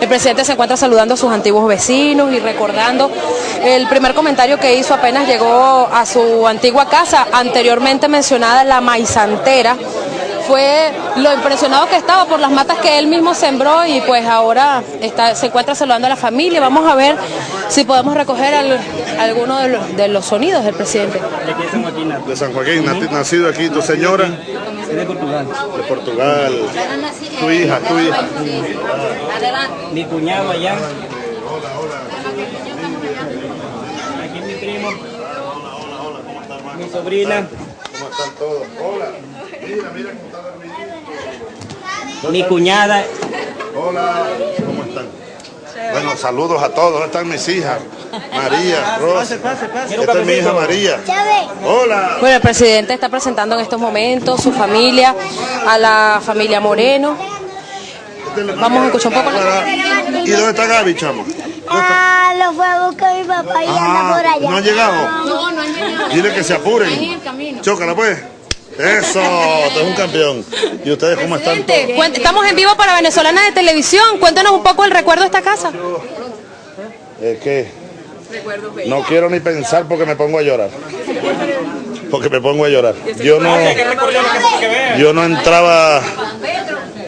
El presidente se encuentra saludando a sus antiguos vecinos y recordando el primer comentario que hizo apenas llegó a su antigua casa, anteriormente mencionada La Maizantera. Fue lo impresionado que estaba por las matas que él mismo sembró y pues ahora está, se encuentra saludando a la familia. Vamos a ver si podemos recoger algunos de los, de los sonidos del presidente. De San Joaquín, nacido aquí, tu señora. De Portugal. De Portugal. Tu hija, tu hija. Mi cuñado allá. Aquí mi primo. Mi sobrina. ¿Cómo están todos? Hola. Mira, mira cómo está dormidito. Mi cuñada. Hola. ¿Cómo están? Bueno, saludos a todos. ¿Dónde están mis hijas? María, Rosa. Esta es mi hija María. Hola. Bueno, el presidente está presentando en estos momentos su familia, a la familia Moreno. Vamos a escuchar un poco. ¿Y dónde está Gaby, chamo? Ah, lo fue a buscar mi papá y anda por allá. ¿No han llegado? No, no han llegado. Dile que se apuren. Chócala pues. Eso, tú es un campeón. ¿Y ustedes cómo están? todos? Estamos en vivo para Venezolana de Televisión. Cuéntanos un poco el recuerdo de esta casa. Es que no quiero ni pensar porque me pongo a llorar. Porque me pongo a llorar. Yo no, yo no entraba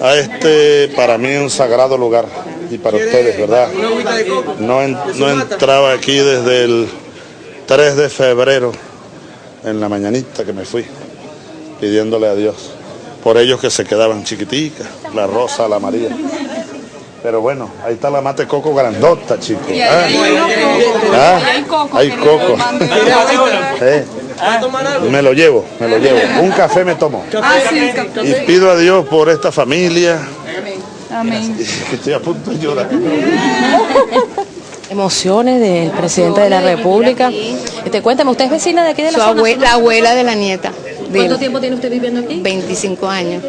a este, para mí, un sagrado lugar. Y para ustedes, ¿verdad? No, en- no entraba aquí desde el 3 de febrero, en la mañanita que me fui, pidiéndole a Dios. Por ellos que se quedaban chiquiticas, la rosa, la María. Pero bueno, ahí está la mate coco grandota, chicos. ¿ah? ¿Ah? Hay coco. Eh, Me lo llevo, me lo llevo. Un café me tomo. Y pido a Dios por esta familia. Amén. Estoy a punto de llorar. Emociones del presidente de la República. Este, cuéntame, ¿usted es vecina de aquí de la Su zona? abue- la abuela de la nieta. ¿Cuánto tiempo tiene usted viviendo aquí? 25 años.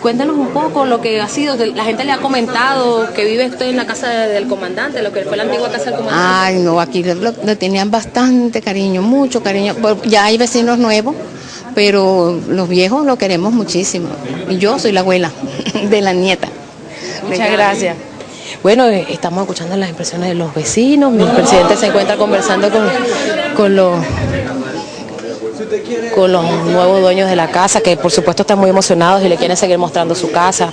Cuéntanos un poco lo que ha sido, la gente le ha comentado que vive usted en la casa del comandante, lo que fue la antigua casa del comandante. Ay, no, aquí le, lo- le tenían bastante cariño, mucho cariño. Ya hay vecinos nuevos, pero los viejos lo queremos muchísimo. Y yo soy la abuela de la nieta. Muchas gracias. Bueno, eh, estamos escuchando las impresiones de los vecinos. Mi presidente se encuentra conversando con, con los con los nuevos dueños de la casa, que por supuesto están muy emocionados y le quieren seguir mostrando su casa.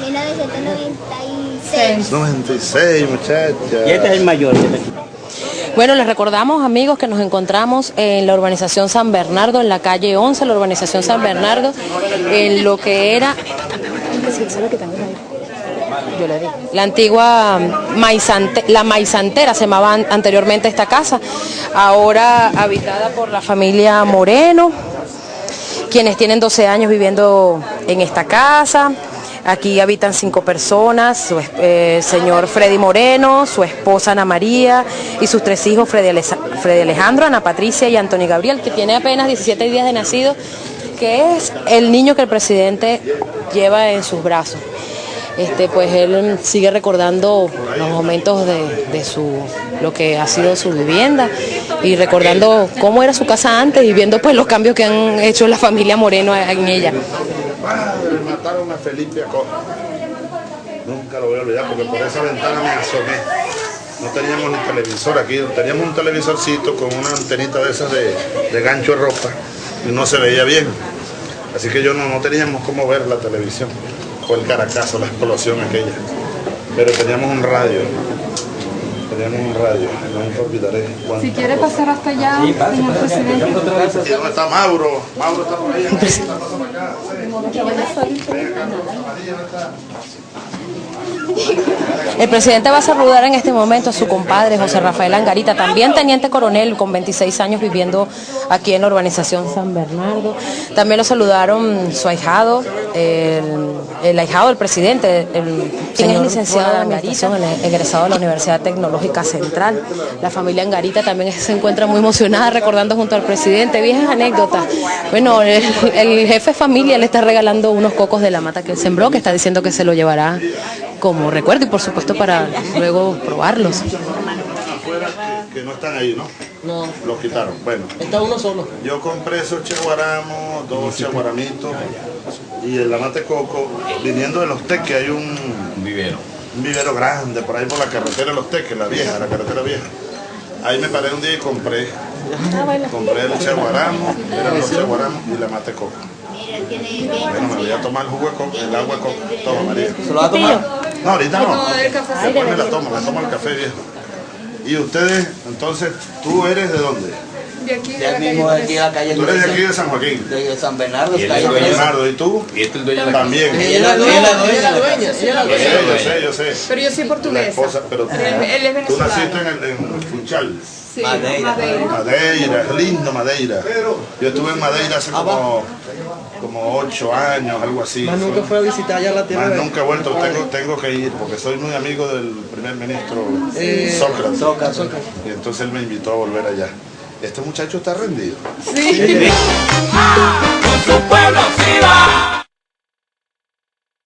1996. 96, muchachas. Y este es el mayor. Bueno, les recordamos, amigos, que nos encontramos en la urbanización San Bernardo, en la calle 11, la urbanización San Bernardo, en lo que era yo le. La antigua maizante, la maizantera se llamaba an- anteriormente esta casa, ahora habitada por la familia Moreno, quienes tienen 12 años viviendo en esta casa. Aquí habitan cinco personas, su eh, señor Freddy Moreno, su esposa Ana María y sus tres hijos, Freddy, Freddy Alejandro, Ana Patricia y Antonio Gabriel, que tiene apenas 17 días de nacido, que es el niño que el presidente lleva en sus brazos. Este, pues él sigue recordando los momentos de, de su lo que ha sido su vivienda y recordando cómo era su casa antes y viendo pues los cambios que han hecho la familia Moreno en ella. Padre, mataron a Felipe Acosta. Nunca lo voy a olvidar porque por esa ventana me asomé. No teníamos ni televisor aquí, teníamos un televisorcito con una antenita de esas de, de gancho de ropa y no se veía bien. Así que yo no, no teníamos cómo ver la televisión. Fue el caracazo, la explosión aquella. Pero teníamos un radio. Teníamos un radio, cuántas Si quiere cosas. pasar hasta allá, señor presidente. ¿Y dónde está Mauro? Mauro está por ahí. Acá. El presidente va a saludar en este momento a su compadre José Rafael Angarita, también teniente coronel con 26 años viviendo aquí en la urbanización San Bernardo. También lo saludaron su ahijado, el, el ahijado del presidente, el señor licenciado de Angarita, egresado de la Universidad Tecnológica Central. La familia Angarita también se encuentra muy emocionada recordando junto al presidente viejas anécdotas. Bueno, el, el jefe de familia le está regalando unos cocos de la mata que él sembró, que está diciendo que se lo llevará como recuerdo y por supuesto para luego probarlos. Afuera que, no están ahí, ¿no? No, Los quitaron. Bueno, está uno solo. yo compré esos chaguaramos, dos chaguaramitos y el amate coco, viniendo de los teques hay un vivero. un vivero grande por ahí por la carretera de los teques, la vieja, la carretera vieja. Ahí me paré un día y compré. Compré el chaguaramo, eran los chaguaramos y la mate coco. Bueno, me voy a tomar el jugo de coco, el agua de coco. Toma, María. ¿Se lo va a tomar? No, ahorita no. Después me la tomo, me tomo el café viejo. Y ustedes, entonces, ¿tú eres de dónde? Ya mismo de aquí de la calle Tú eres de aquí de San Joaquín. de San Bernardo, Y dueño. Bernardo, ¿y tú? Y este es el dueño de la También. Ella es la dueña, ella es la dueña. la Yo sé, yo sé, yo sé. Pero yo soy La portuguesa. esposa, pero tú, Él es- él es tú naciste en, el, en Funchal. Sí, Madeira. Madeira. Madeira, es lindo Madeira. Yo estuve en Madeira hace como, como ocho años, algo así. Más nunca fue a visitar allá la tierra Más nunca he vuelto, tengo, tengo que ir porque soy muy amigo del primer ministro Eh, Sócrates. Sócrates, Sócrates. Y entonces él me invitó a volver allá. Este muchacho está rendido. Sí. Con su pueblo